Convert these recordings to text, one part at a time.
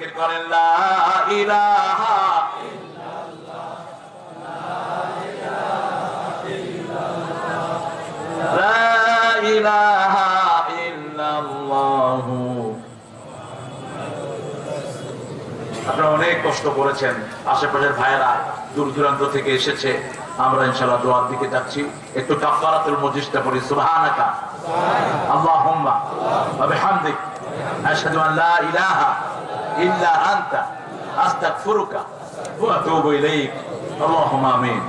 ইলাহা ইল্লাল্লাহু। আপনারা অনেক কষ্ট করেছেন। আশেপাশের ভাইয়েরা দূর দূরান্ত থেকে এসেছে। আমরা ইনশাআল্লাহ দোয়ার দিকে যাচ্ছি। একটু কাফারাতুল মজিসটা পড়ি, সুবহানাকা। আল্লাহুম্মা, ওয়া বিহামদিক। আশহাদু আন ইলাহা إلا أنت أستغفرك وأتوب إليك. اللهم آمين.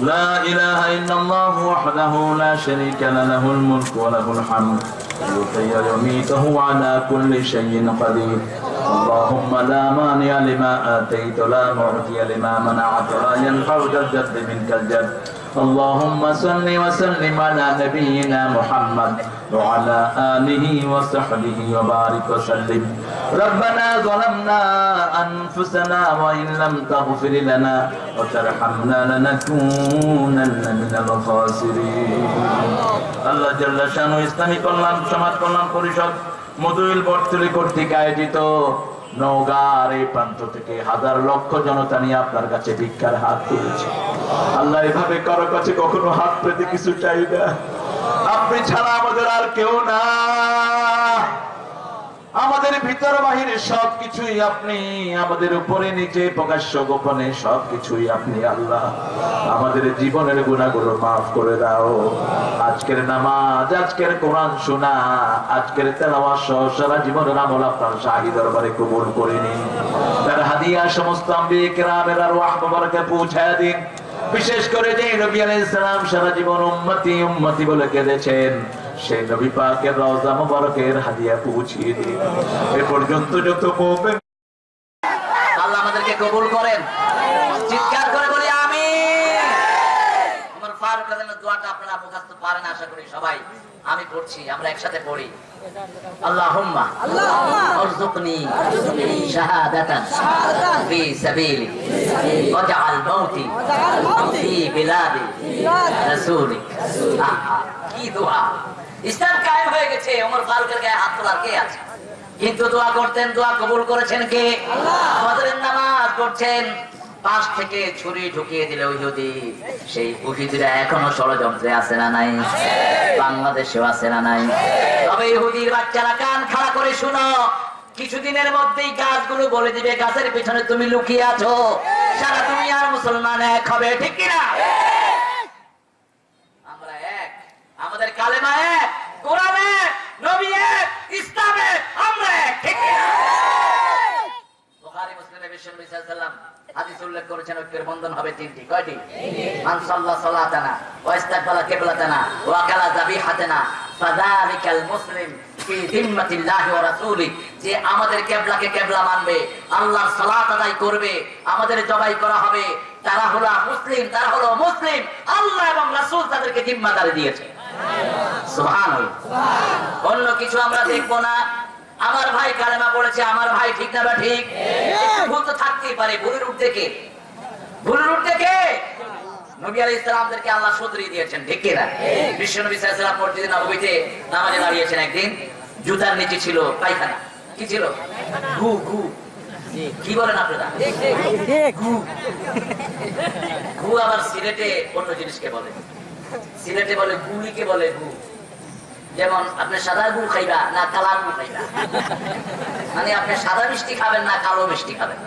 لا إله إلا الله وحده لا شريك له الملك وله الحمد. يحيي ويميته على كل شيء قدير. اللهم لا مانع لما آتيت لا معطي لما منعت لا ينفع ذا الجد منك الجد. اللهم صل وسلم على نبينا محمد. وعلى آله وصحبه وبارك وسلم ربنا ظلمنا أنفسنا وإن لم تغفر لنا وترحمنا لنكونن من الخاسرين আল্লাহ জাল্লা শানু ইসলামী কল্যাণ সমাজ কল্যাণ পরিষদ মধুইল বর্তলি কর্তৃক আয়োজিত নওগাঁর এই প্রান্ত থেকে হাজার লক্ষ জনতা নিয়ে আপনার কাছে ভিক্ষার হাত তুলেছে আল্লাহ এভাবে কারো কাছে কখনো হাত পেতে কিছু চাই না আপনি ছাড়া আমাদের আর কেউ না। আমাদের ভিতর বাহিরে সবকিছুই আপনি, আমাদের উপরে, নিচে, প্রকাশ্য, গোপনে সবকিছুই আপনি আল্লাহ। আমাদের জীবনের গুণাগুলো মাফ করে দাও। আজকের নামাজ, আজকের কোরআন শোনা, আজকের তেলাওয়াত সহ সারা জীবনের আমল আপনার শাহী দরবারে কবুল করে নিন। তার হাদিয়া সমস্ত আম্বিয়ে কেরামের আর ওয়াহ পৌঁছায় দিন। বিশেষ করে যে নবী আলাইহিস সালাম সারা জীবন উম্মতি উম্মতি বলে কেঁদেছেন, সেই নবী পাকের রওজা মোবারকের হাদিয়া পৌঁছিয়ে দিন এ পর্যন্ত যত মুমিন আল্লাহ আমাদেরকে কবুল করেন। চিৎকার করে বলি আমি আমার ফারুক দোয়াটা আপনারা মুখস্থ পারেন, আশা করি সবাই আমি পড়ছি আমরা একসাথে পড়ি। আল্লাহুম্মা আরযুকনি শাহাদাতান ফি সাবিলি ওয়াজআল মাউতি ফি বিলাদি রাসূলিক কি দোয়া। ইসলাম কায়েম হয়ে গেছে ওমর ফারুকের গায়ে হাত তোলার কে আছে? কিন্তু দোয়া করতেন দোয়া কবুল করেছেন কে? আমাদের নামাজ পড়ছেন। পাশ থেকে ছুরি ঢুকিয়ে দিলে ইহুদি সেই এখনও ষড়যন্ত্রে আছে না নাই? বাংলাদেশেও আছে না নাই? তবে ইহুদির বাচ্চারা কান খাড়া করে শুনো, কিছুদিনের মধ্যেই গাছগুলো বলে দিবে, গাছের পিছনে তুমি লুকিয়ে আছো। সারা তুমি আর মুসলমান এক হবে, ঠিক কিনা? আমরা এক। আমাদের কালেমা এক, কোরআন নবী এক আমরা এক, ঠিক কিনা? বুখারী সাল্লাল্লাহু আলাইহি হাদিস উল্লেখ করেছেন ঐক্যের বন্ধন হবে তিনটি। কয়টি? সালাতানা কিবলাতানা ওয়া কালা যাবিহাতানা ফাযালিকাল মুসলিম ফি ওয়া রাসূলি। যে আমাদের কিবলাকে কিবলা মানবে, আল্লাহর সালাত আদায় করবে, আমাদের জবাই করা হবে। তারা হলো মুসলিম, তারা হলো মুসলিম। আল্লাহ এবং রাসূল তাদেরকে জিম্মাদারি দিয়েছে। সুবহানাল্লাহ। অন্য কিছু আমরা দেখব না। আমার ভাই কালেমা পড়েছে আমার ভাই ঠিক না বা ঠিক? একটু ভুল তো থাকতেই পারে ভুলের উঠতে কে? ভুলের উঠতে কে? নবী আলাইহিস সালামদেরকে আল্লাহ শুধরিয়ে দিয়েছেন ঠিক কি বিশ্ব নবী সাল্লাল্লাহু মসজিদে নববীতে নামাজে দাঁড়িয়েছেন একদিন জুতার নিচে ছিল পায়খানা। কি ছিল? গু গু কি বলেন আপনারা? গু গু আবার সিলেটে অন্য জিনিসকে বলে। সিলেটে বলে গুলিকে বলে গু যেমন আপনি সাদা গু খাইবা, না কালা গু খাইবা। মানে আপনি সাদা মিষ্টি খাবেন, না কালো মিষ্টি খাবেন।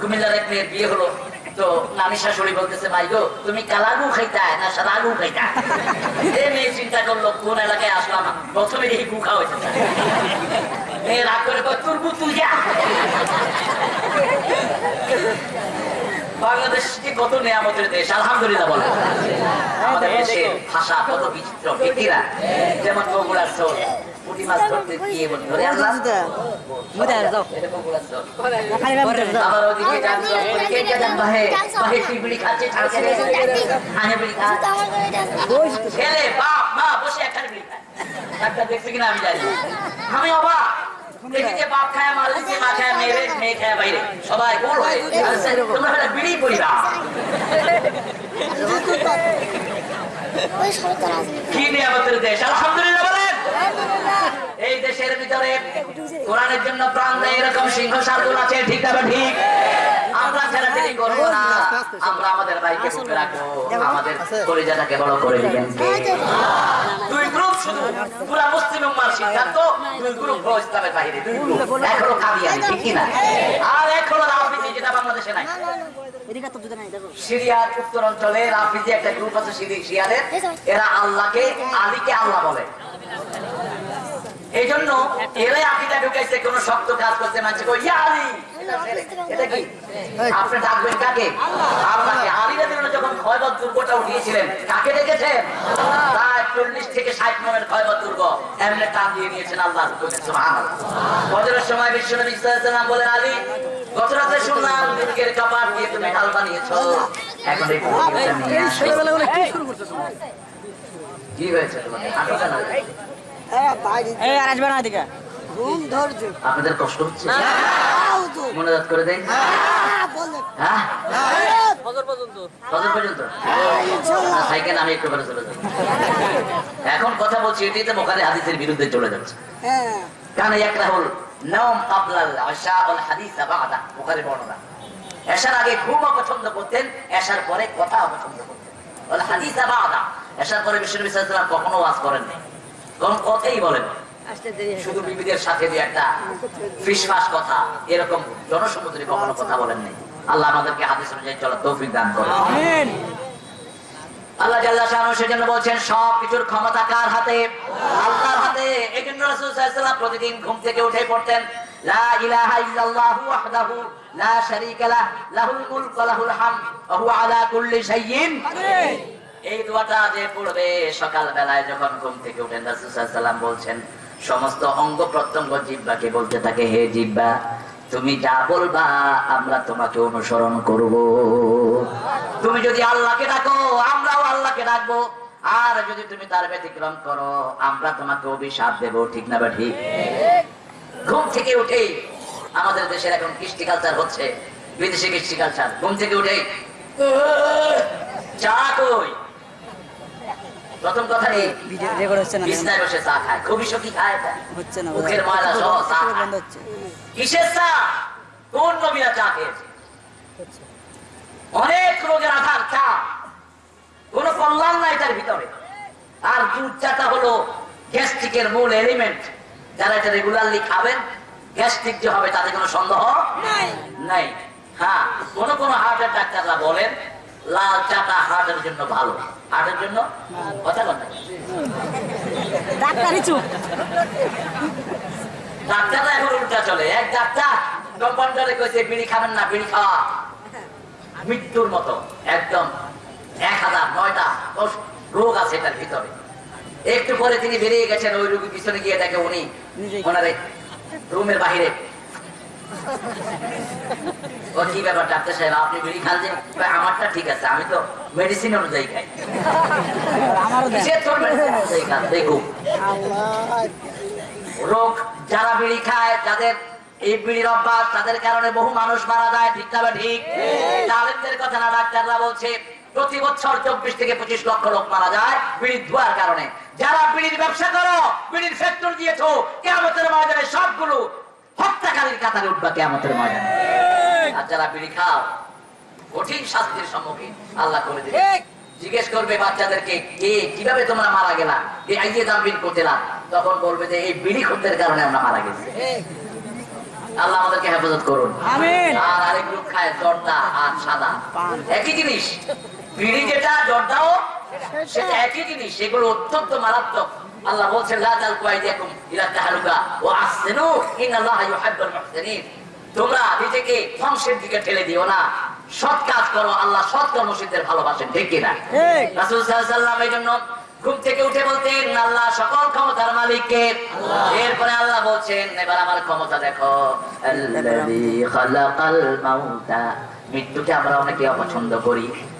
কুমিল্লার এক মেয়ের বিয়ে হলো, তো নানি শাশুড়ি বলতেছে, ভাই গো, তুমি কালা গু খাইতা না সাদা গু খাইতা এই মেয়ে চিন্তা করল, কোন এলাকায় আসলাম? প্রথমে এই গু খাওয়া হয়েছে মেয়ে রাগ করে তুই বাংলাদেশ কি কত নিয়ামতের দেশ আলহামদুলিল্লাহ বলে আমাদের দেশের ভাষা কত বিচিত্র ঠিক যেমন বগুড়ার চোর। আমি অবাক কি নিয়ামতের দেশ? আলহামদুলিল্লাহ এই দেশের ভিতরে কোরআনের জন্য প্রাণ দেয় এরকম সিংহ সাধন আছে, ঠিক না ঠিক? আমরা ছেড়াছেড়ি করব না। আমরা আমাদের ভাইকে রাখব। আমাদের কলিজাটাকে বড় করে দিবেন। দুই গ্রুপ শুধু। পুরা মুসলিম উম্মার সিদ্ধান্ত দুই গ্রুপ হলো ইসলামের বাইরে দুই গ্রুপ। এক হলো কাদিয়ানি ঠিক কি আর এক হলো রাজনীতি যেটা বাংলাদেশে নাই। এদিকে তো দুটো নাই দেখো। সিরিয়ার উত্তর অঞ্চলে রাফিজি একটা গ্রুপ আছে এরা আল্লাহকে আলীকে আল্লাহ বলে। এই জন্য এরাই আকিদা ঢুকাইছে কোন শক্ত কাজ করতে মানছে কই ইয়া আলী এটা কি আপনি ডাকবেন কাকে? আল্লাহকে আলী রাদিয়াল্লাহু যখন খয়বর দুর্গটা উঠিয়েছিলেন কাকে ডেকেছেন প্রায় চল্লিশ থেকে ষাট নম্বরের খয়বর দুর্গ। এমনি টান দিয়ে নিয়েছেন আল্লাহ সুবহানাল্লাহ। ফজরের সময় বিশ্বনবী সাল্লাল্লাহু আলাইহি সাল্লাম বলেন আলী গত রাতে শুনলাম দুর্গের কাপাট দিয়ে তুমি ঢাল বানিয়েছো। এখন এই দুর্গটা নিয়ে আসো। ছেলেবেলা কি শুরু করছ কি হয়েছে তোমাদের হাঁটু কেন? এই আর আসবে না এদিকে। ঘুম ধরছে। আপনাদের কষ্ট হচ্ছে? মনোজাত করে দেন হ্যাঁ ফজর পর্যন্ত। কত পর্যন্ত? সাইকেল আমি একটু করে চলে যাব। এখন কথা বলছি এটিতে বোখারি হাদিসের বিরুদ্ধে চলে যাচ্ছে। কারণ একটা হল নম আশা ওয়াল হাদিস বাদা বোখারি বর্ণনা। এশার আগে ঘুম করতেন এশার পরে কথা অপছন্দ করতেন। ওয়াল হাদিস বাদা এশার পরে বিশ্বনবী সাল্লাল্লাহু আলাইহি ওয়াসাল্লাম কখনো ওয়াজ করেন নাই কোন কথাই বলেন। শুধু বিবিদের সাথে দিয়ে একটা ফিসফাস কথা এরকম জনসমুদ্রে কখনো কথা বলেন নাই। আল্লাহ আমাদেরকে হাদিস অনুযায়ী চলার তৌফিক দান করে আল্লাহ জাল্লা শাহ সেজন্য বলছেন সব কিছুর ক্ষমতা কার হাতে? আল্লাহর হাতে। এই জন্য রাসূল সাল্লাল্লাহু প্রতিদিন ঘুম থেকে উঠে পড়তেন লা ইলাহা ইল্লাল্লাহু ওয়াহদাহু লা শারীকা লাহ লাহুল মুলকু ওয়া লাহুল হামদ ওয়া হুয়া আলা কুল্লি শাইইন এই দোয়াটা যে পড়বে সকাল বেলায় যখন ঘুম থেকে উঠেন রাসূল সাল্লাল্লাহু বলছেন সমস্ত অঙ্গ প্রত্যঙ্গ জিহ্বাকে বলতে থাকে, হে জিহ্বা তুমি যা বলবা আমরা তোমাকে অনুসরণ করব। তুমি যদি আল্লাহকে ডাকো, আমরাও আল্লাহকে ডাকবো। আর যদি তুমি তার ব্যতিক্রম করো, আমরা তোমাকে অভিশাপ দেবো। ঠিক না বা ঠিক? ঘুম থেকে উঠে আমাদের দেশের এখন কৃষ্টি কালচার হচ্ছে, বিদেশি কৃষ্টি কালচার ঘুম থেকে উঠে, চা কই? প্রথম কথা নেই রেকর্ড হচ্ছে না বিছনায় বসে চা খায় খুবই সখী খায় হচ্ছে না মুখের ময়লা সহ চা বন্ধ হচ্ছে। কিসের চা? কোন নবীরা চা খেয়েছে? অনেক রোগের আধার চা। কোন কল্যাণ নাই তার ভিতরে। আর দুধ চাটা হলো গ্যাস্ট্রিকের মূল এলিমেন্ট যারা এটা রেগুলারলি খাবেন গ্যাস্ট্রিক যে হবে তাতে কোনো সন্দেহ নাই। হ্যাঁ কোন কোন হার্টের ডাক্তাররা বলেন লাল চাটা হার্টের জন্য ভালো হার্টের জন্য কথা কথা ডাক্তারই চুপ। ডাক্তাররা এখন উল্টা চলে। এক ডাক্তার কম্পাউন্ডারে কইছে বিড়ি খাবেন না বিড়ি খাওয়া। মৃত্যুর মতো একদম এক হাজার নয়টা রোগ আছে এটার ভিতরে। একটু পরে তিনি বেরিয়ে গেছেন ওই রোগী পিছনে গিয়ে দেখে উনি। ওনারে রুমের বাহিরে ও কি ব্যাপার ডাক্তার সাহেব আপনি বিড়ি খান যে? আমারটা ঠিক আছে আমি তো মেডিসিন অনুযায়ী খাই। দেখুন। রোগ যারা বিড়ি খায় যাদের এই বিড়ির অভ্যাস তাদের কারণে বহু মানুষ মারা যায় ঠিক না ঠিক? তালিমদের কথা না ডাক্তাররা বলছে প্রতি বছর চব্বিশ থেকে পঁচিশ লক্ষ লোক মারা যায় বিড়ির ধোয়ার কারণে। যারা বিড়ির ব্যবসা করো বিড়ির ফ্যাক্টরি দিয়েছ কেমতের ময়দানে সবগুলো হত্যাকারীর কাতারে উঠবা কেমতের ময়দানে। আর যারা বিড়ি খাও কঠিন শাস্তির সম্মুখীন আল্লাহ করে দিবে জিজ্ঞেস করবে বাচ্চাদেরকে কে কীভাবে তোমরা মারা গেলা? যে আইয়ে জাম্বিন করতেলা তখন বলবে যে এই বিড়ি খদ্দের কারণে আমরা মারা গেছি। আল্লাহ আমাদেরকে হেফাজত করুন। আমিন। আর আরেক গ্রুপ খায় জর্দা আর সাদা। একই জিনিস। বিড়ি যেটা জর্দাও সেটা একই জিনিস। সেগুলো অত্যন্ত মারাত্মক। আল্লাহ বলছেন লা তালকু আইদিয়াকুম ইলা তাহলুকা ওয়া আহসিনু ইন্নাল্লাহা ইউহিব্বুল মুহসিনিন। তোমরা নিজেকে ধ্বংসের দিকে ঠেলে দিও না। সৎ কাজ করো আল্লাহ সৎ কর্মসিদ্ধের ভালোবাসেন ঠিক কিনা। রাসূল সাল্লাল্লাহু আলাইহি ওয়াসাল্লাম এই জন্য ঘুম থেকে উঠে বলতেন আল্লাহ সকল ক্ষমতার মালিককে এরপরে আল্লাহ বলছেন এবার আমার ক্ষমতা দেখো। আল্লাযী খালাকাল মাউতা মৃত্যুকে আমরা অনেকে অপছন্দ করি।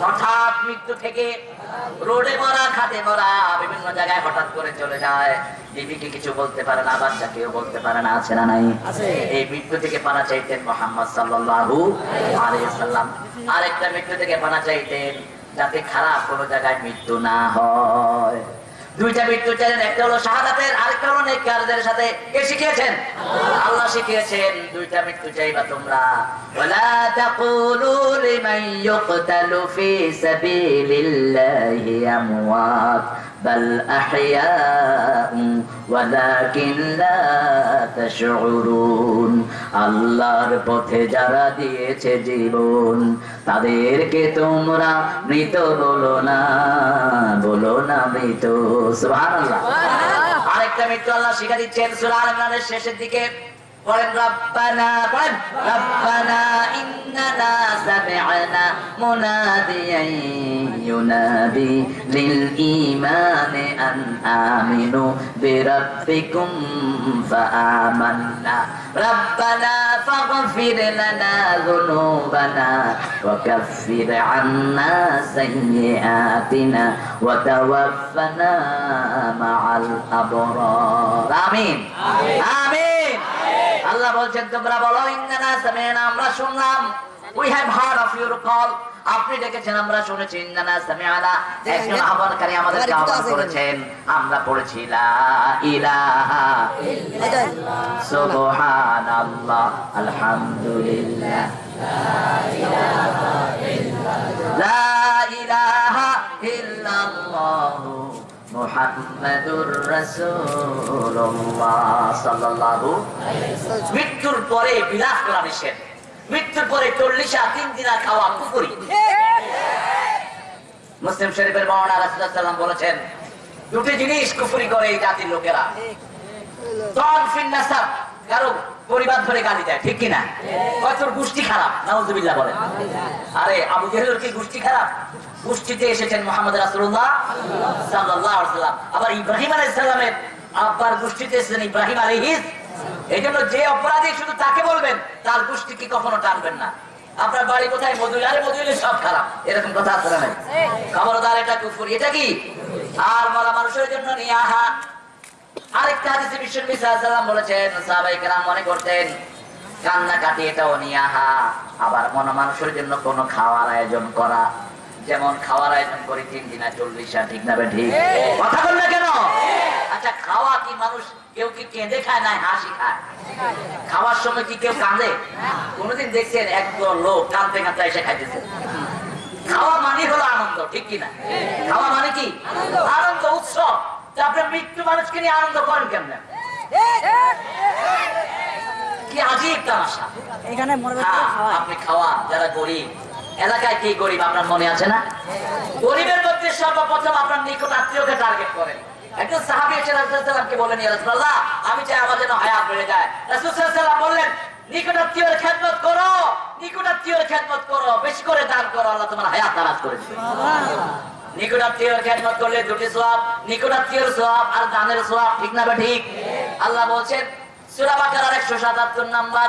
হঠাৎ মৃত্যু থেকে রোডে মরা খাতে মরা বিভিন্ন জায়গায় হঠাৎ করে চলে যায়। বিবিকে কিছু বলতে পারে না বাচ্চা কেউ বলতে পারে না আছে না নাই? এই মৃত্যু থেকে পানা চাইতেন মোহাম্মদ সাল্লু আলাইসাল্লাম আরেকটা মৃত্যু থেকে পানা চাইতেন যাতে খারাপ কোনো জায়গায় মৃত্যু না হয়। দুইটা মৃত্যু চাইলেন, একটা হলো শাহাদাতের, আরেকটা হলো নেককারদের সাথে। কে শিখিয়েছেন? আল্লাহ শিখিয়েছেন, দুইটা মৃত্যু চাইবা তোমরা। ওয়ালা তাকুলু লিমান ইউকতালু ফি সাবিলিল্লাহি আমওয়াত। বাল আহইয়াউ ওয়ালাকিন লা তাশউরুন আল্লাহর পথে যারা দিয়েছে জীবন তাদেরকে তোমরা মৃত বলো না বলো না মৃত। সুবহানাল্লাহ। আরেকটা মৃত্যু আল্লাহ শিখা দিচ্ছেন সূরা আল ইমরানের শেষের দিকে। قل ربنا قل ربنا إننا سمعنا مناديا ينادي للإيمان أن آمنوا بربكم فآمنا. ربنا فاغفر لنا ذنوبنا وكفر عنا سيئاتنا وتوفنا مع الأبرار. آمين. آمين, آمين. আল্লাহ বলছেন তোমরা বলো সামি'না আমরা শুনলাম। We have heard of your call আপনি ডেকেছেন আমরা শুনেছি একজন আহ্বানকারী আমাদেরকে আহ্বান করেছেন। আমরা পড়েছি লা ইলাহা এটাই। সুবহানাল্লাহ আলহামদুলিল্লাহ। লা ইলাহা ইল্লাল্লাহ। সাল্লাল্লাহু মৃত্যুর পরে বিলাস করা নিষেধ। মৃত্যুর পরে চল্লিশা তিন দিনা খাওয়া কুকুরি মুসলিম শরীফের বর্ণনা রাসূলুল্লাহ বলেছেন, দুটি জিনিস কুফরি করে এই জাতির লোকেরা। কারও পরিবার ধরে গালি দেয়, ঠিক কিনা? হয়তো গোষ্ঠী খারাপ, নাউজুবিল্লাহ আরে, আবু জেহেলের কি গোষ্ঠী খারাপ? গোষ্ঠীতে এসেছেন মোহাম্মদ সাল্লাল্লাহু আবার ইব্রাহিম আলাইহিস সালামের আব্বার গোষ্ঠীতে এসেছেন ইব্রাহিম আলাইহিস। এই জন্য যে অপরাধী শুধু তাকে বলবেন, তার গোষ্ঠীকে কখনো টানবেন না। আপনার বাড়ি কোথায়? মধুই আরে মধুইলে সব খারাপ। এরকম কথা আছে না খবরদার এটা কুফরি। এটা কি? আর মরা মানুষের জন্য নিয়ে আহা। আরেকটা হাদিসে বিশ্ব নবী সাল্লাল্লাহু বলেছেন, সাহাবায়ে কেরাম মনে করতেন কান্না কাটি এটাও নিয়াহা আবার মন মানুষের জন্য কোনো খাওয়ার আয়োজন করা যেমন খাওয়ার আয়োজন করি তিন দিনা চল্লিশা ঠিক না ঠিক। কথা বল না কেন? আচ্ছা খাওয়া কি মানুষ কেউ কি কেঁদে খায় না হাসি খায়? খাওয়ার সময় কি কেউ কাঁদে? কোনোদিন দেখছেন একদল লোক কাঁদতে কাঁদতে এসে খাইতেছে। খাওয়া মানে হলো আনন্দ ঠিক কিনা খাওয়া মানে কি? আনন্দ উৎসব। তা আপনার মৃত্যু মানুষকে নিয়ে আনন্দ করেন কেমনে? কি আজীব তামাশা। এখানে হ্যাঁ, খাওয়া। আপনি খাওয়া যারা গরিব। এলাকায় কি গরিব আপনার মনে আছে না? গরিবের মধ্যে সর্বপ্রথম আপনার নিকট আত্মীয়কে টার্গেট করেন। একজন সাহাবি এসে রাসূলুল্লাহকে বলেন আমি চাই আমার যেন হায়াত বেড়ে যায়। রাসূল সাল্লাল্লাহু আলাইহি ওয়াসাল্লাম বললেন নিকট খেদমত করো নিকট খেদমত করো বেশি করে দান করো আল্লাহ তোমার হায়াত দারাজ করে দিবে খেদমত করলে দুটি সোয়াব নিকটাত্মীয়ের সোয়াব আর দানের সোয়াব ঠিক না বা ঠিক? আল্লাহ বলছেন সূরা বাকারার 177 নাম্বার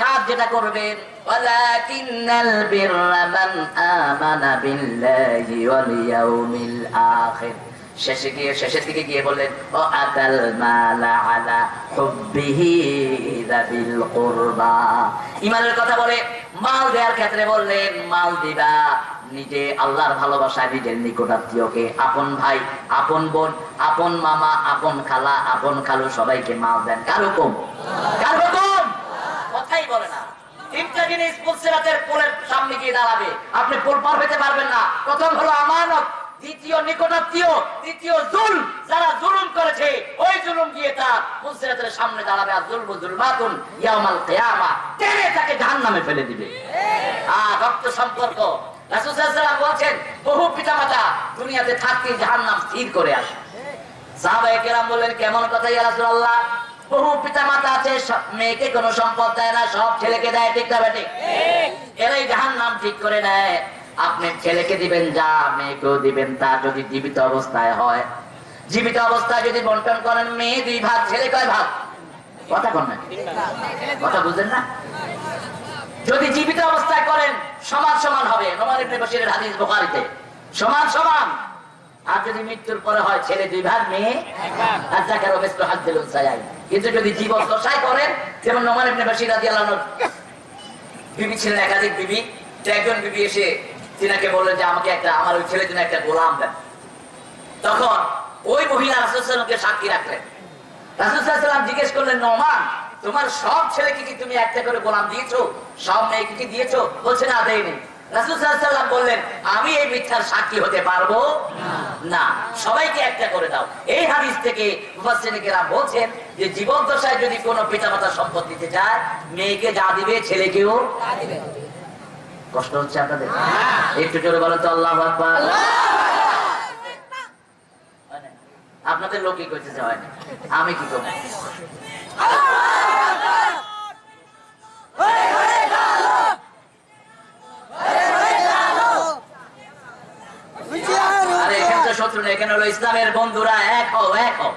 কাজ যেটা করবেন বিররা মান আমানা বিল্লাহি ওয়াল ইয়াউমিল আখির। শেষে গিয়ে, শেষের দিকে গিয়ে বললেন, ও আতাল মালা আলা যাবিল কুরবা। ইমানের কথা বলে মাল দেওয়ার ক্ষেত্রে বললেন, মাল দিবা, নিজে আল্লাহর ভালোবাসায় নিজের নিকটাত্মীয়কে, আপন ভাই, আপন বোন, আপন মামা, আপন খালা, আপন খালু সবাইকে মাল দেন। কার হুকুম? কার কথাই বলে না। তিনটা জিনিস পুলসিরাতের পোলের সামনে গিয়ে দাঁড়াবে। আপনি পোল পার হইতে পারবেন না। প্রথম হলো আমানত, দ্বিতীয় নিকটাত্মীয়, তৃতীয় জুল যারা জুলুম করেছে, ওই জুলুম গিয়ে তার পুলসিরাতের সামনে দাঁড়াবে। আর জুলবু জুলমাতুন ইয়াউমাল কিয়ামা। টেনে তাকে জাহান্নামে ফেলে দিবে। আ রক্ত সম্পর্ক। রাসূল বলেন বহু পিতামাতা দুনিয়াতে থাকতে জাহান্নাম স্থির করে আসে। সাহাবায়ে কেরাম বললেন, কেমন কথা ইয়া বহু পিতা মাতা আছে মেয়েকে কোনো সম্পদ দেয় না সব ছেলেকে দেয় ঠিক না এরাই জাহান নাম ঠিক করে নেয়। আপনি ছেলেকে দিবেন যা মেয়েকেও দিবেন তা যদি জীবিত অবস্থায় হয়। জীবিত অবস্থায় যদি বন্টন করেন মেয়ে দুই ভাগ ছেলে কয় ভাগ? কথা কন না কথা বুঝলেন না? যদি জীবিত অবস্থায় করেন সমান সমান হবে। নোমান ইবনে বশিরের হাদিস বুখারীতে। সমান সমান। আর যদি মৃত্যুর পরে হয় ছেলে দুই ভাগ মেয়ে আর জাকার অবেস্ত হাত দিল কিন্তু যদি জীবন দশায় করেন যেমন নোমান ইবনে বশির রাদিয়াল্লাহু আনহু বিবি ছিলেন একাধিক বিবি তো একজন বিবি এসে তিনাকে বললেন যে আমাকে একটা আমার ওই ছেলের জন্য একটা গোলাম দেন। তখন ওই মহিলা রাসুলকে সাক্ষী রাখলেন। রাসুলাম জিজ্ঞেস করলেন নমান তোমার সব ছেলেকে কি তুমি একটা করে গোলাম দিয়েছ? সব মেয়েকে কি দিয়েছ? বলছে না দেয়নি। রাসুলাম বললেন আমি এই মিথ্যার সাক্ষী হতে পারব? না সবাইকে একটা করে দাও। এই হাদিস থেকে বলছেন যে জীবন দশায় যদি কোনো পিতামাতা সম্পদ দিতে চায় মেয়েকে যা দিবে ছেলেকেও কষ্ট হচ্ছে আপনাদের? একটু জোরে বলেন তো আল্লাহ আকবার। আপনাদের লোকই করতেছে হয়? আমি কি করব? তো শত্রু নেই এখানে হলো ইসলামের বন্ধুরা এক হও এক হও।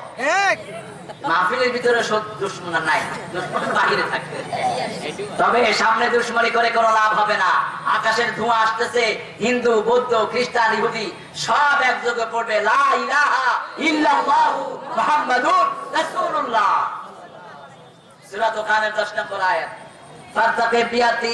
মাহফিলের ভিতরে শত্রু- নাই দুশ্মন বাহিরে থাকে তবে সামনে দুশ্মনী করে কোনো লাভ হবে না। আকাশের ধোঁয়া আসতেছে হিন্দু বৌদ্ধ খ্রিস্টান ইহুদি সব একযোগে পড়বে লা ইলাহা ইল্লাল্লাহু মুহাম্মাদুর রাসূলুল্লাহ। সূরা দোকানের 10 নম্বর আয়াত। বিয়াতি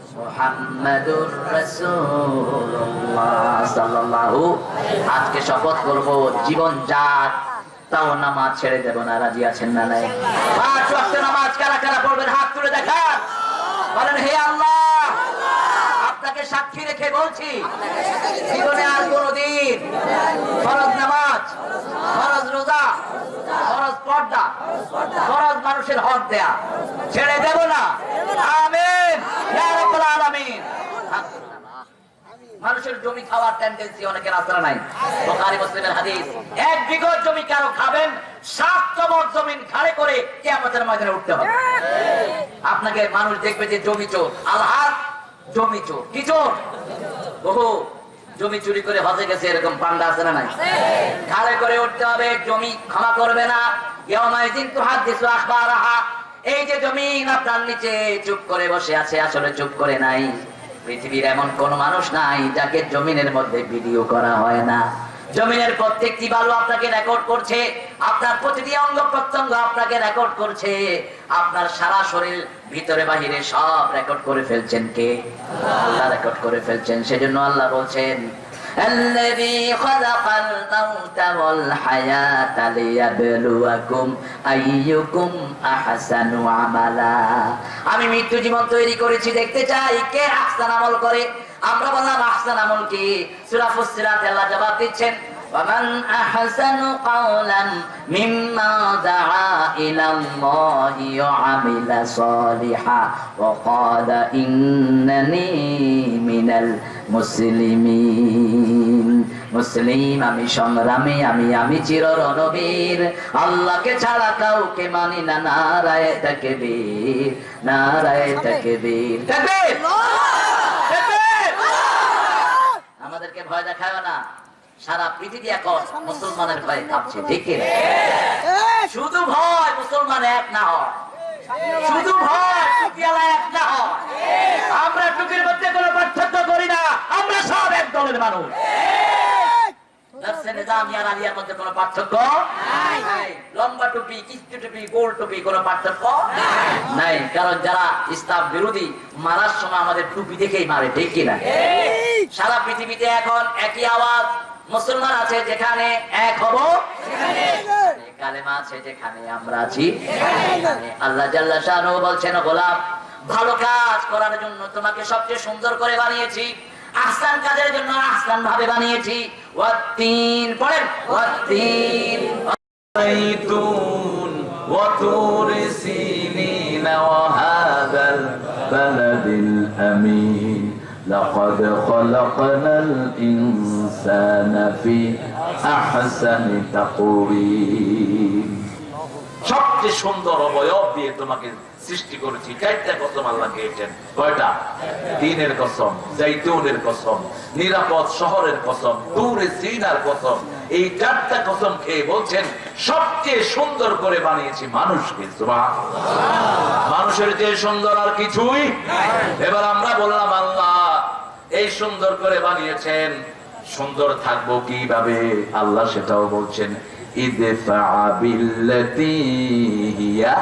আজকে শপথ করব জীবন যাক তাও নামাজ ছেড়ে দেব না, রাজি আছেন না নাই? নামাজ কারা কারা পড়বেন? হাত তুলে দেখান। বলেন, হে আল্লাহ সাক্ষী রেখে বলছি মানুষের জমি খাওয়ার টেন্ডেন্সি অনেকের আসরা নাই? বোখারি, মুসলিমের হাদিস। এক বিঘত জমি কারও খাবেন সাত চমক জমিন ঘাড়ে করে কিয়ামতের ময়দানে উঠতে হবে। আপনাকে মানুষ দেখবে যে জমি না এই যে জমিন আপনার নিচে চুপ করে বসে আছে, আসলে চুপ করে নাই। পৃথিবীর এমন কোন মানুষ নাই যাকে জমিনের মধ্যে ভিডিও করা হয় না। জমিনের প্রত্যেকটি বালু আপনাকে রেকর্ড করছে, আপনার প্রতিটি অঙ্গ প্রত্যঙ্গ আপনাকে রেকর্ড করছে। আপনার সারা শরীর ভিতরে বাহিরে সব রেকর্ড করে ফেলছেন কে? আল্লাহ রেকর্ড করে ফেলছেন, সেজন্য আল্লাহ বলছেন الذي خلق الموت والحياة ليبلوكم أيكم أحسن عملا আমি মৃত্যু জীবন তৈরি করেছি দেখতে চাই কে আহসান আমল করে আমরা বললাম আহসান আমল কি সূরা ফুসসিলাত আল্লাহ জবাব দিচ্ছেন ومن أحسن قولا مما دعا إلى الله وعمل صالحا وقال إنني من المسلمين মুসলিম আমি সংগ্রামী আমি আমি চির রণবীর আল্লাহকে ছাড়া কাউকে মানি না নারায় তাকে বীর নারায় তাকে বীর আমাদেরকে ভয় দেখায় না সারা পৃথিবী এখন মুসলমানের ভয়ে কাঁপছে ঠিক শুধু ভয় মুসলমান এক না হয়। শুধু ভয় এক না হয়। আমরা টুপির মধ্যে কোনো পার্থক্য করি না। আমরা সব এক দলের মানুষ। নফসে নিজামিয়া রালিয়ার মধ্যে কোনো পার্থক্য? নাই। লম্বা টুপি কিস্তি টুপি গোল টুপি কোনো পার্থক্য? নাই। কারণ যারা ইসলাম বিরোধী মারার সময় আমাদের টুপি দেখেই মারে ঠিক কিনা সারা পৃথিবীতে এখন একই আওয়াজ মুসলমান আছে যেখানে এক হব কালেমা আছে যেখানে আমরা আছি সেখানে আল্লাহ জাল্লা শাহরু বলছেন গোলাম ভালো কাজ করার জন্য তোমাকে সবচেয়ে সুন্দর করে বানিয়েছি আহসান কাজের জন্য আহসান ভাবে বানিয়েছি ওয়াত্তিন পড়েন ওয়াত্তিন زيتون وطور سينين وهذا البلد الأمين لقد خلقنا الإنسان في أحسن تقويم সবচেয়ে সুন্দর অবয়ব দিয়ে তোমাকে সৃষ্টি করেছি চারটা কসম আল্লাহ খেয়েছেন কয়টা দিনের কসম জৈতুনের কসম নিরাপদ শহরের কসম দূরে সিনার কসম এই চারটা কসম খেয়ে বলছেন সবচেয়ে সুন্দর করে বানিয়েছি মানুষকে সুবহান। মানুষের যে সুন্দর আর কিছুই এবার আমরা বললাম আল্লাহ এই সুন্দর করে বানিয়েছেন সুন্দর থাকবো কিভাবে আল্লাহ সেটাও বলছেন ইদফা বিল্লাতি হিয়া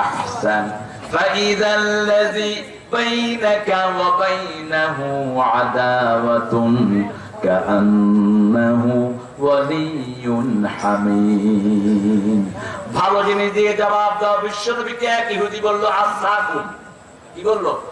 আহসান فإذا الذي بينك وبينه عداوة كأنه ولي حميم ভালো জিনিস দিয়ে জবাব দাও বিশ্বনবীকে এক ইহুদি বললো আসাকুন কি বললো আসাকুন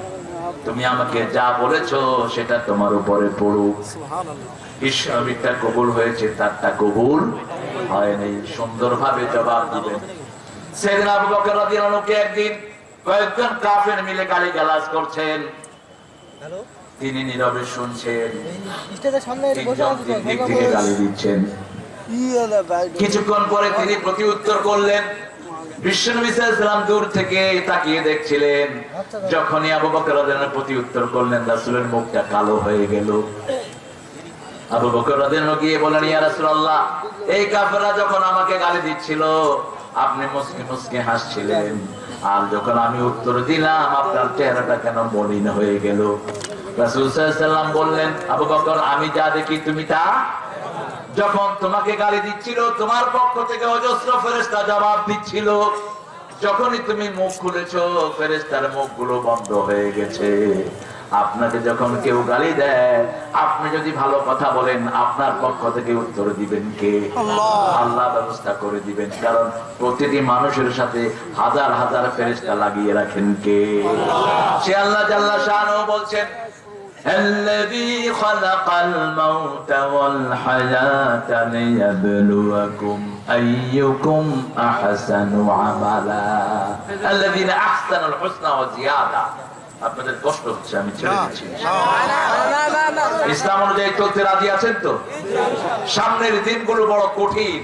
তুমি আমাকে যা বলেছ সেটা তোমার উপরে পড়ুক। বিশ্বনবীটা কবুল হয়েছে তারটা কবুল হয়নি সুন্দরভাবে জবাব দিবেন। সেদিন আবু বকর রাদিয়াল্লাহু একদিন কয়েকজন কাফের মিলে গালিগালাজ করছেন। তিনি নীরবে শুনছেন। স্টেজের সামনে বসে তিনজন আছে তিন দিক থেকে গালি দিচ্ছেন। কিছুক্ষণ পরে তিনি প্রতি উত্তর করলেন দূর থেকে তাকিয়ে দেখছিলেন। যখনই আবু বকর প্রতি উত্তর করলেন, রাসূলের মুখটা কালো হয়ে গেল। আবু বকর গিয়ে বলেন এই যখন আমাকে গালি দিচ্ছিল, আপনি মুসকে মুসকে হাসছিলেন। আর যখন আমি উত্তর দিলাম, আপনার চেহারাটা কেন মলিন হয়ে গেল? রাসূল সাল্লাম বললেন, আবু বকর, আমি যা দেখি তুমি তা যখন তোমাকে গালি দিচ্ছিল তোমার পক্ষ থেকে অজস্র ফেরেস্তা জবাব দিচ্ছিল যখনই তুমি মুখ খুলেছ ফেরেস্তার মুখগুলো বন্ধ হয়ে গেছে। আপনাকে যখন কেউ গালি দেয় আপনি যদি ভালো কথা বলেন আপনার পক্ষ থেকে উত্তর দিবেন কে? আল্লাহ। ব্যবস্থা করে দিবেন কারণ প্রতিটি মানুষের সাথে হাজার হাজার ফেরেস্তা লাগিয়ে রাখেন কে? সে আল্লাহ জাল্লা শাহ বলছেন الذي خلق الموت والحياة ليبلوكم أيكم أحسن عملا الذين أحسنوا الحسنى وزيادة আপনাদের কষ্ট হচ্ছে আমি ছেড়ে দিচ্ছি ইসলাম অনুযায়ী চলতে রাজি আছেন তো সামনের দিনগুলো বড় কঠিন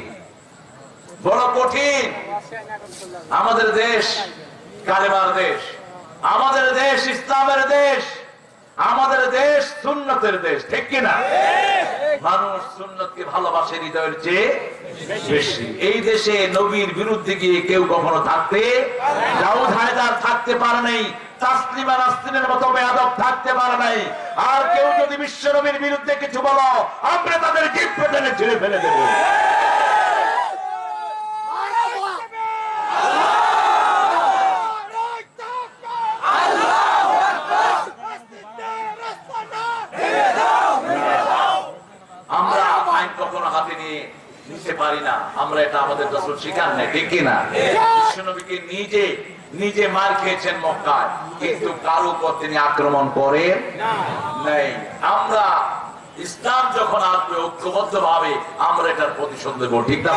বড় কঠিন আমাদের দেশ কালেমার দেশ আমাদের দেশ ইসলামের দেশ আমাদের দেশ সুন্নতের দেশ ঠিক কিনা? মানুষ সুন্নতকে ভালোবাসে হৃদয়ের চেয়ে বেশি। এই দেশে নবীর বিরুদ্ধে গিয়ে কেউ কখনো থাকতে দাউদ হায়দার থাকতে পারে নাই তাসলিমা নাসরিনের মতো বেয়াদব থাকতে পারে নাই। আর কেউ যদি বিশ্ব নবীর বিরুদ্ধে কিছু বলো আমরা তাদের জিপ পেটে ছিঁড়ে ফেলে দেবো আমরা আইন কখনো হাতে নিয়ে নিতে পারি না আমরা এটা আমাদের দশর শিকার নেই ঠিক কিনা? বিশ্বনবীকে নিজে নিজে মার খেয়েছেন মক্কায় কিন্তু কারও উপর তিনি আক্রমণ করেন নেই। আমরা ইসলাম যখন আসবে ঐক্যবদ্ধ ভাবে আমরা এটার প্রতিশোধ দেবো ঠিক না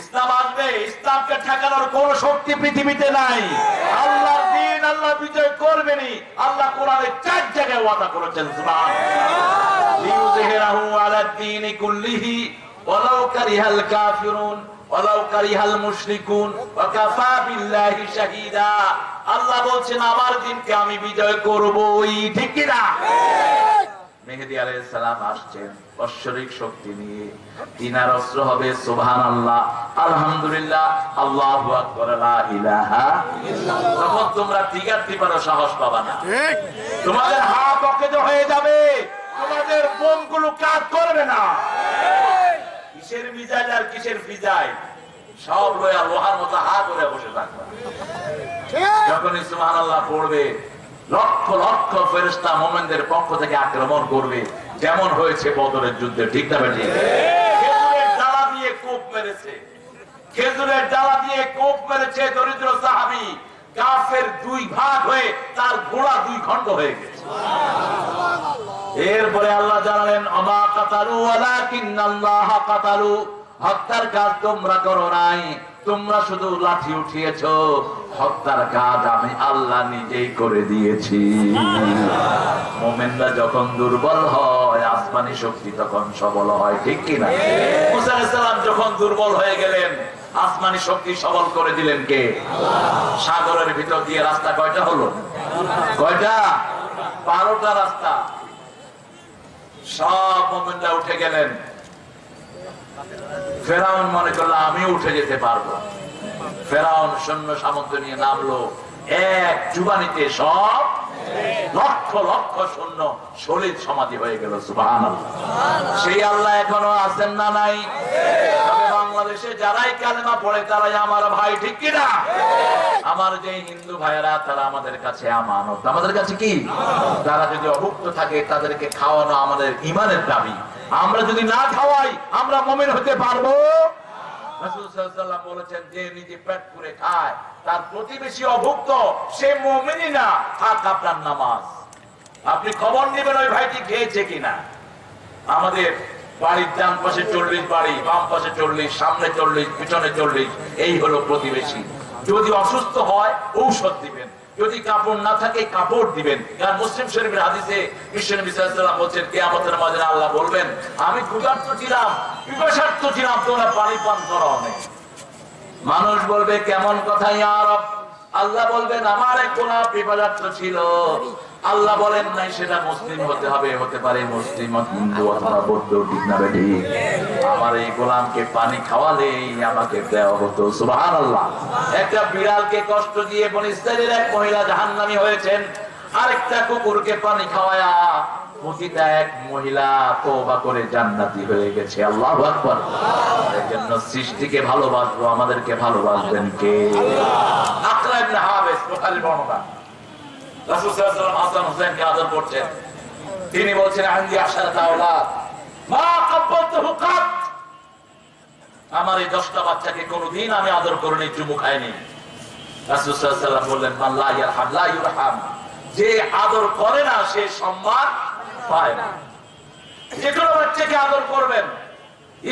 ইসলাম আসবে ইসলামকে ঠেকানোর কোন শক্তি পৃথিবীতে নাই। আল্লাহর দিন আল্লাহ বিজয় করবেনই। আল্লাহ কোরআনে চার জায়গায় ওয়াদা করেছেন সুবহানাল্লাহ। কুল্লিহি ওয়ালাউ কারিহাল কাফিরুন ওয়ালাউ কারিহাল মুশরিকুন ওয়া কাফা বিল্লাহি শাহীদা। আল্লাহ বলছেন আমার দিনকে আমি বিজয় করবই। ঠিক কি না? মেহেদি আলাইহিস সালাম আসছেন ঐশ্বরিক শক্তি নিয়ে। তিনার অস্ত্র হবে সুবহান আল্লাহ আলহামদুলিল্লাহ আল্লাহু আকবার লা ইলাহা তখন তোমরা টিকার সাহস পাবা না। তোমাদের হাত অকেজ হয়ে যাবে। তোমাদের বোমগুলো কাজ করবে না। কিসের মিজাইল আর কিসের ফিজাইল সব লয়া লোহার মতো হা করে বসে থাকবে যখনই সুবহান আল্লাহ পড়বে লক্ষ লক্ষ ফেরেস্তা মোমেনদের পক্ষ থেকে আক্রমণ করবে। যেমন হয়েছে বদরের যুদ্ধে ঠিক না বেটি খেজুরের ডালা দিয়ে কোপ মেরেছে। খেজুরের ডালা দিয়ে কোপ মেরেছে দরিদ্র সাহাবি। কাফের দুই ভাগ হয়ে তার ঘোড়া দুই খণ্ড হয়ে গেছে। এরপরে আল্লাহ জানালেন, অমা কাতালু কিন্নাল্লাহ কাতালু, হত্যার কাজ তোমরা করো নাই। তোমরা শুধু লাঠি উঠিয়েছো, হত্যার কাজ আমি আল্লাহ নিজেই করে দিয়েছি। মোমেনরা যখন দুর্বল হয়, আসমানি শক্তি তখন সবল হয়, ঠিক কিনা মুসা আলাইহিস সালাম যখন দুর্বল হয়ে গেলেন, আসমানি শক্তি সবল করে দিলেন কে? সাগরের ভিতর দিয়ে রাস্তা কয়টা হলো? কয়টা? বারোটা রাস্তা। সব মোমেনরা উঠে গেলেন। ফেরাউন মনে করল আমি উঠে যেতে পারব। ফেরাউন সৈন্য সামন্ত নিয়ে নামলো। এক জুবানিতে সব লক্ষ লক্ষ সৈন্য শরীর সমাধি হয়ে গেল সুবাহ সেই আল্লাহ এখনও আছেন না নাই? বাংলাদেশে যারাই কালেমা পড়ে তারাই আমার ভাই ঠিক কিনা আমার যে হিন্দু ভাইয়েরা তারা আমাদের কাছে আমানত। আমাদের কাছে কি? তারা যদি অভুক্ত থাকে তাদেরকে খাওয়ানো আমাদের ইমানের দাবি। আমরা যদি না খাওয়াই আমরা মমিন হতে পারব? আপনি খবর নেবেন ওই ভাইটি খেয়েছে কিনা? আমাদের বাড়ির ডান পাশে চল্লিশ বাড়ি, বাম পাশে চল্লিশ, সামনে চল্লিশ, পিছনে চল্লিশ, এই হলো প্রতিবেশী। যদি অসুস্থ হয়, ঔষধ দিবেন। যদি কাপড় না থাকে, কাপড় দিবেন। কারণ মুসলিম শরীফের হাদিসে বিশ্বনবী সাল্লাল্লাহু বলছেন আমাদের মাঝে আল্লাহ বলবেন, আমি ক্ষুধার্ত ছিলাম পিপাসার্থ ছিলাম, তোমরা পানি পান করা অনেক মানুষ বলবে, কেমন কথা ইয়ার আল্লাহ বলবেন, আমার এক গোলাপ বিপদার্থ ছিল। আল্লাহ বলেন নাই সেটা মুসলিম হতে হবে, হতে পারে মুসলিম হিন্দু অথবা বৌদ্ধ, ঠিক না বেটি আমার এই গোলামকে পানি খাওয়ালেই আমাকে দেওয়া হতো সুবাহান আল্লাহ একটা বিড়ালকে কষ্ট দিয়ে বনিস্তারের এক মহিলা জাহান্নামী হয়েছেন, আরেকটা কুকুরকে পানি খাওয়ায়া এক মহিলা তোবা করে জান্নাতি হয়ে গেছে, আল্লাহ আকবর। এর জন্য সৃষ্টিকে ভালোবাসবো, আমাদেরকে ভালোবাসবেন কে? আকরা ইবনে হাবিস বুখারীর বর্ণনা? তিনি বলছেন আমার এই দশটা বাচ্চাকে কোনোদিন আমি আদর করিনি, চুমু খাইনি। যে আদর করে না, সে সম্মান পায় না। যে কোনো বাচ্চাকে আদর করবেন।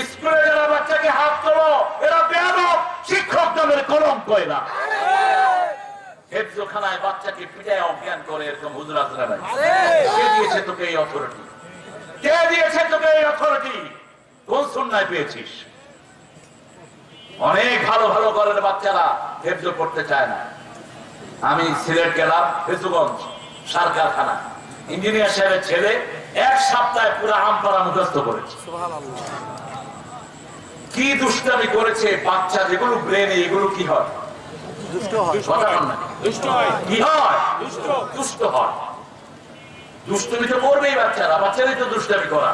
স্কুলে যারা বাচ্চাকে হাত তোলো, এরা বেয়াদব, শিক্ষক নামের কলঙ্ক এরা হেফজোখানায় বাচ্চাকে পিটায় অজ্ঞান করে এরকম হুজরাতরা নাই। কে দিয়েছে তোকে এই অথরিটি কে দিয়েছে তোকে এই অথরিটি কোন সুন্নায় পেয়েছিস? অনেক ভালো ভালো ঘরের বাচ্চারা হেফজো করতে চায় না। আমি সিলেট গেলাম ফেসুগঞ্জ সার কারখানা। ইঞ্জিনিয়ার সাহেবের ছেলে এক সপ্তাহে পুরো আমপাড়া মুখস্থ করেছে। কি দুষ্টামি করেছে বাচ্চা যেগুলো ব্রেনে এগুলো কি হয়? কথা বল না। কি হয়? দুষ্ট হয়। দুষ্টমি তো করবেই বাচ্চারা, বাচ্চারাই তো দুষ্টামি করা।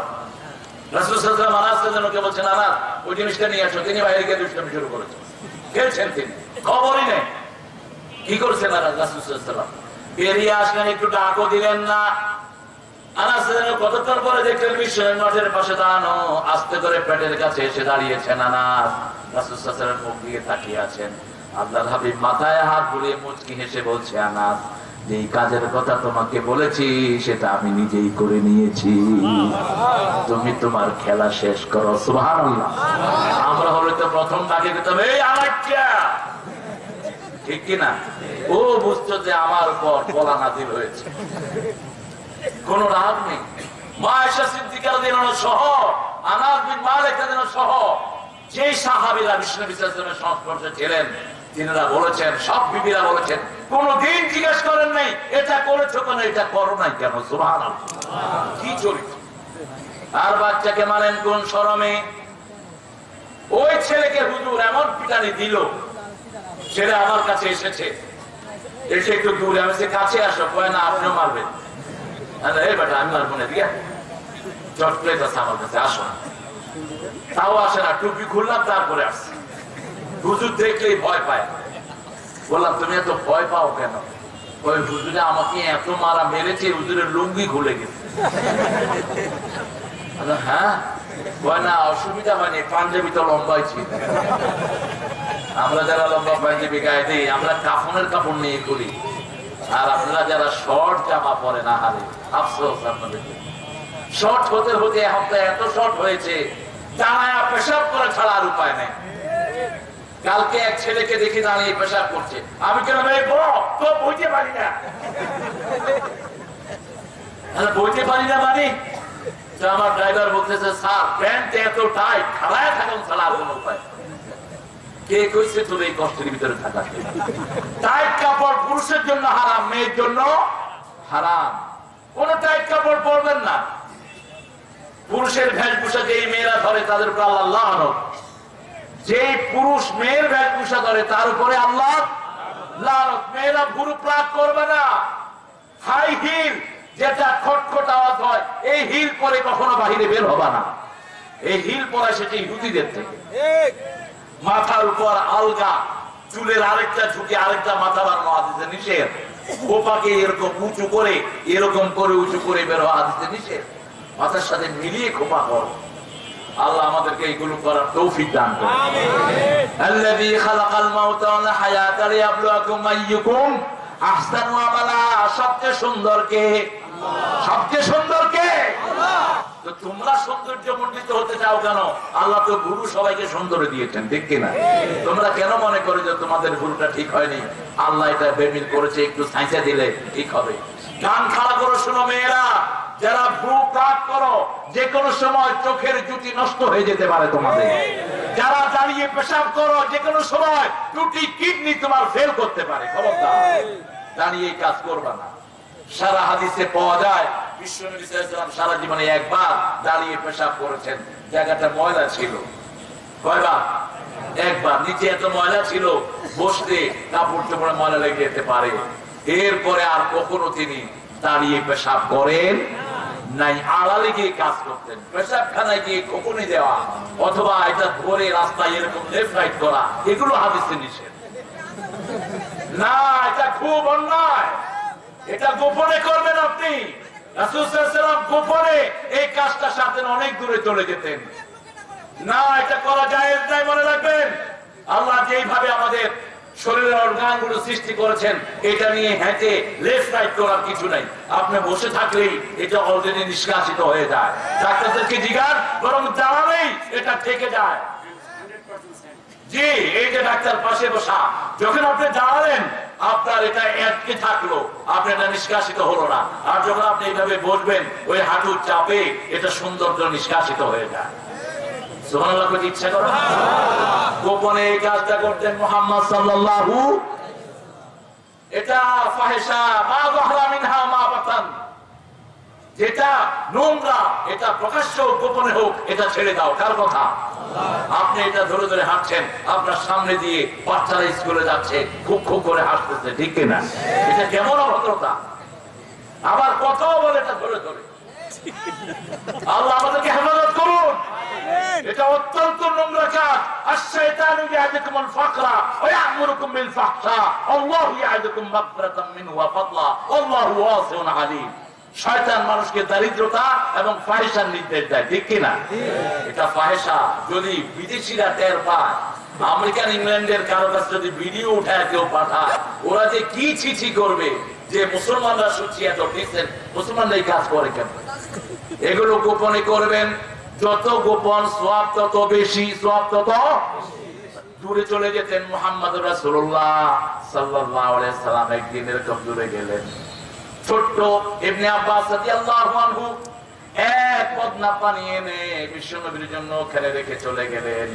কতক্ষণ পরে দেখলেন মিশনের মাঠের পাশে দাঁড়ানো, আস্তে করে পেটের কাছে এসে দাঁড়িয়েছেন আনাস। রাসূল মুখ দিয়ে তাকিয়ে আছেন। আল্লাহর হাবিব মাথায় হাত বুলিয়ে মুচকি হেসে বলছে, আনাস, যেই কাজের কথা তোমাকে বলেছি, সেটা আমি নিজেই করে নিয়েছি। তুমি তোমার খেলা শেষ করো আমরা হলে তো প্রথম ডাকে দিতাম, এই আলাক্কা ঠিক কিনা? ও বুঝতো যে আমার উপর বলা নাজিল হয়েছে। কোন রাগ নেই। মা আয়েশা সিদ্দিকার দিন সহ, আনাস বিন মালিক দিন সহ। যে সাহাবিরা বিষ্ণু বিশ্বাসের সংস্পর্শে ছিলেন তিনারা বলেছেন, সব বিবিরা বলেছেন, কোনদিন জিজ্ঞেস করেন নাই, এটা করেছ কেন, এটা করো নাই কেন? সুবহানাল্লাহ। কি চরিত্র? আর বাচ্চাকে মানেন কোন শরমে ওই ছেলেকে হুজুর এমন পিটানি দিল, ছেলে আমার কাছে এসেছে। এসে একটু দূরে, আমি সে কাছে আসো, কয় না, আপনিও মারবেন। এই বেটা, আমি মারবো না দিয়া চট প্লেট আছে আমার কাছে আসো তাও আসে না, টুপি খুললাম, তারপরে আসছে। হুজুর দেখলেই ভয় পায়। বললাম, তুমি এত ভয় পাও কেন? ওই হুজুরে আমাকে এত মারা মেরেছে হুজুরের লুঙ্গি খুলে গেছে। হ্যাঁ? কাপড় নিয়ে করি আর যারা শর্ট জামা পরে না হারে শর্ট হতে হতে এত শর্ট হয়েছে জানায়া পেশাব করে ছাড়া আর উপায় নেই। কালকে এক ছেলেকে দেখে দাঁড়িয়ে পেশাব করছে। আমি কেন ভাই তো বইতে পারি না। বইতে পারি না মানে? আমার ড্রাইভার বলতেছে, স্যার, প্যান্ট এত খাড়ায় থাকুন কোনো উপায় এই টাইট কাপড় পুরুষের পরবেন না। পুরুষের ভেষভূষা যেই মেয়েরা ধরে, তাদের আল্লাহ। যে পুরুষ মেয়ের ভেষভূষা ধরে তার উপরে আল্লাহ। মেয়েরা ভুরু করবে না। হাই হিল যেটা খটখট আওয়াজ হয় এই হিল পরে কখনো বাহিরে বের হবে না। এই হিল পরা সেটি ইহুদিদের থেকে। মাথার উপর আলগা চুলের আরেকটা ঝুঁকে আরেকটা মাথা বানানো হাদিসে নিষেধ। কোপাকে এরকম উঁচু করে এরকম করে উঁচু করে বের হওয়া হাদিসে নিষেধ। মাথার সাথে মিলিয়ে খোপা কর। আল্লাহ আমাদেরকে এইগুলো করার তৌফিক দান করুন। খালাকাল আইয়ুকুম আমালা সবচেয়ে সুন্দর কে? সবচেয়ে সুন্দর কে? তো তোমরা সৌন্দর্য মন্ডিত হতে চাও কেন? আল্লাহ তো গুরু সবাইকে সুন্দর দিয়েছেন ঠিক কিনা? তোমরা কেন মনে করো যে তোমাদের ভুলটা ঠিক হয়নি? আল্লাহ এটা বেমিল করেছে একটু সাইসা দিলে ঠিক হবে। গান খাড়া করো শোনো মেয়েরা। যারা ভ্রু প্রাক করো যে কোনো সময় চোখের জুতি নষ্ট হয়ে যেতে পারে তোমাদের। যারা দাঁড়িয়ে পেশাব করো যে কোনো সময় দুটি কিডনি তোমার ফেল করতে পারে। দাঁড়িয়ে কাজ করবা না। সারা হাদিসে পাওয়া যায় বিশ্বনবী সারা জীবনে একবার দাঁড়িয়ে পেশাব করেছেন। জায়গাটা ময়লা ছিল। কয়বার? একবার। নিচে এত ময়লা ছিল বসতে কাপড় চোপড়ে ময়লা লেগে যেতে পারে। এরপরে আর কখনো তিনি দাঁড়িয়ে পেশাব করেন নাই আড়ালে গিয়ে কাজ করতেন। পেশাবখানায় গিয়ে খোকনি দেওয়া, অথবা এটা ধরে রাস্তায় এরকম লেফট করা, এগুলো হাদিসে নিষেধ। না, এটা খুব অন্যায়। এটা গোপনে করবেন আপনি। গোপনে এই কাজটা সাথে অনেক দূরে চলে যেতেন। না, এটা করা যায় মনে রাখবেন। আল্লাহ যেইভাবে আমাদের জি ডাক্তার পাশে বসা, যখন আপনি দাঁড়ালেন, আপনার এটা আটকে থাকল আপনার এটা নিষ্কাশিত হলো না। আর যখন আপনি এইভাবে বসবেন, ওই হাঁটুর চাপে এটা সৌন্দর্য নিষ্কাশিত হয়ে যায়। গোপনে এই কাজটা করতেন এটা যেটা নোংরা, এটা প্রকাশ্য গোপনে হোক, এটা ছেড়ে দাও, কার কথা? আপনি এটা ধরে ধরে হাঁটছেন, আপনার সামনে দিয়ে বাচ্চারা স্কুলে যাচ্ছে, খুব খুব করে হাসতেছে, ঠিক কিনা? এটা কেমন অভদ্রতা? আবার কথাও বলে এটা ধরে ধরে? আল্লাহ আমাদেরকে হেফাজত করুন এটা অত্যন্ত নোংরা কাজ الشيطان يعدكم الفقر ويأمركم بالفحشاء الله يعدكم مغفرة منه وفضلا والله واسع عليم শয়তান মানুষকে দারিদ্রতা এবং ফাহেসার নির্দেশ দেয় ঠিক কিনা এটা ফাহেসা যদি বিদেশিরা টের পায় আমেরিকান ইংল্যান্ডের কারো কাছে যদি ভিডিও উঠায় কেউ পাঠায় ওরা যে কি চিঠি করবে যে মুসলমানরা শুনছি এত ডিসেন্ট মুসলমানরা এই কাজ করে কেন এগুলো গোপনে করবেন। যত গোপন সব তত বেশি সব তত দূরে চলে যেতেন মোহাম্মদ সাল্লাল্লাহু সাল্লাম একদিন এরকম দূরে গেলেন। ছোট্ট ইবনে আব্বাস এক পানি এনে জন্য খেলে রেখে চলে গেলেন।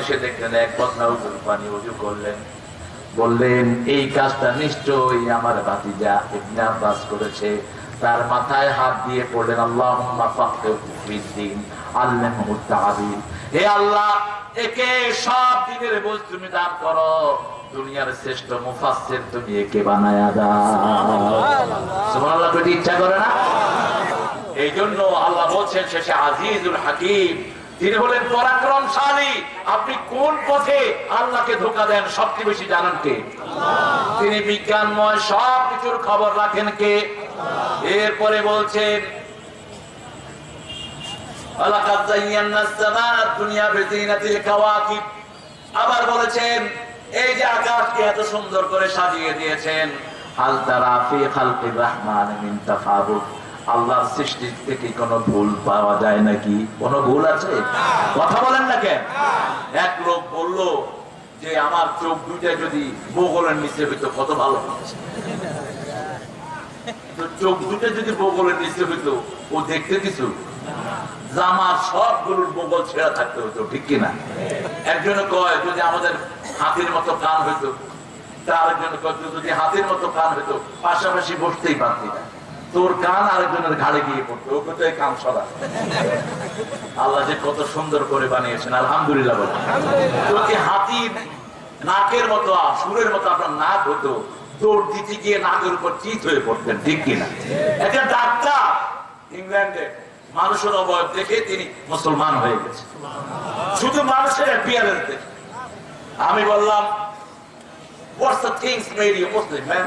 এসে দেখলেন, এক উজুর পানি উজু করলেন। বললেন, এই কাজটা নিশ্চয়ই আমার ভাতিজা ইবনে আব্বাস করেছে। তার মাথায় হাত দিয়ে পড়লেন আল্লাহ হে আল্লাহ একে সব দিনের বোঝ তুমি দান করো। দুনিয়ার শ্রেষ্ঠ মুফাসসির তুমি একে বানায়া দাও। সুবহানাল্লাহ। কইতে ইচ্ছা করে না? এই জন্য আল্লাহ বলছেন শেষে আজিজুল হাকিম তিনি হলেন পরাক্রমশালী, আপনি কোন পথে আল্লাহকে ধোকা দেন সবচেয়ে বেশি জানেন কে? তিনি বিজ্ঞানময় সব কিছুর খবর রাখেন কে? এরপরে বলছেন আবার বলেছেন, এই যে আকাশকে এত সুন্দর করে সাজিয়ে দিয়েছেন, হাল তারা রহমান মিন আল্লাহর সৃষ্টি থেকে কোনো ভুল পাওয়া যায় নাকি? কোনো ভুল আছে? কথা বলেন না কেন? এক লোক বলল যে, আমার চোখ দুইটা যদি বগলের নিচে হইতো, কত ভালো চোখ দুটো যদি বগলের নিচে হইতো, ও দেখতে কিছু? জামার সব গরুর বগল ছেঁড়া থাকতে হতো, ঠিক কিনা? একজনে কয়, যদি আমাদের হাতির মতো কান হইতো, তার একজন কয়, যদি হাতির মতো কান হইতো, পাশাপাশি বসতেই পারতি না। তোর কান আরেকজনের ঘাড়ে গিয়ে পড়তো ও কোথায় কান সরা। আল্লাহ যে কত সুন্দর করে বানিয়েছেন, আলহামদুলিল্লাহ বলে। হাতির নাকের মতো, সুরের মতো আপনার নাক হতো দৌড় দিতে গিয়ে নাকের উপর চিত হয়ে পড়তেন, ঠিক কিনা ডাক্তার ইংল্যান্ডে, মানুষের অবয়ব দেখে তিনি মুসলমান হয়ে গেছে। শুধু মানুষের দেখে আমি বললাম what's the things made you Muslim man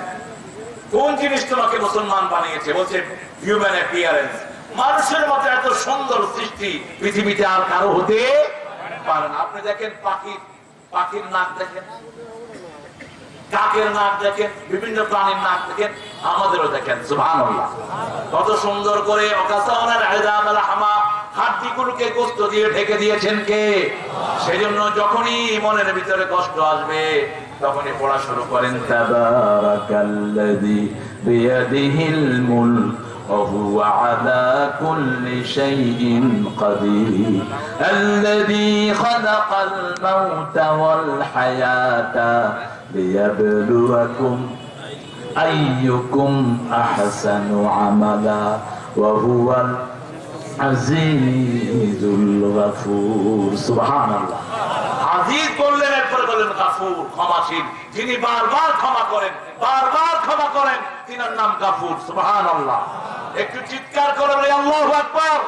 কোন জিনিস তোমাকে মুসলমান বানিয়েছে? বলছে হিউম্যান অ্যাপিয়ারেন্স মানুষের মতো এত সুন্দর সৃষ্টি পৃথিবীতে আর কারও হতে পারে না। আপনি দেখেন পাখির পাখির নাক দেখেন। কাকের নাক দেখেন, বিভিন্ন প্রাণীর নাক দেখেন। আমাদেরও দেখেন, সুবহানাল্লাহ। কত সুন্দর করে হাড্ডিগুলোকে গোস্ত দিয়ে ঢেকে দিয়েছেন কে? সেজন্য যখনই মনের ভিতরে কষ্ট আসবে তখনই পড়া শুরু করেন তাবারাকাল্লাযী বিয়াদিহিল মুলক وهو على كل شيء قدير الذي خلق الموت والحياة ليبلوكم أيكم أحسن عملا وهو আজিজুল গাফুর, সুবহানাল্লাহ। আজিজ বললেন এরপরে বললেন যিনি বারবার ক্ষমা করেন, বারবার ক্ষমা করেন, তিনার নাম গাফুর, সুবহানাল্লাহ। একটু চিৎকার করে আল্লাহ আকবার।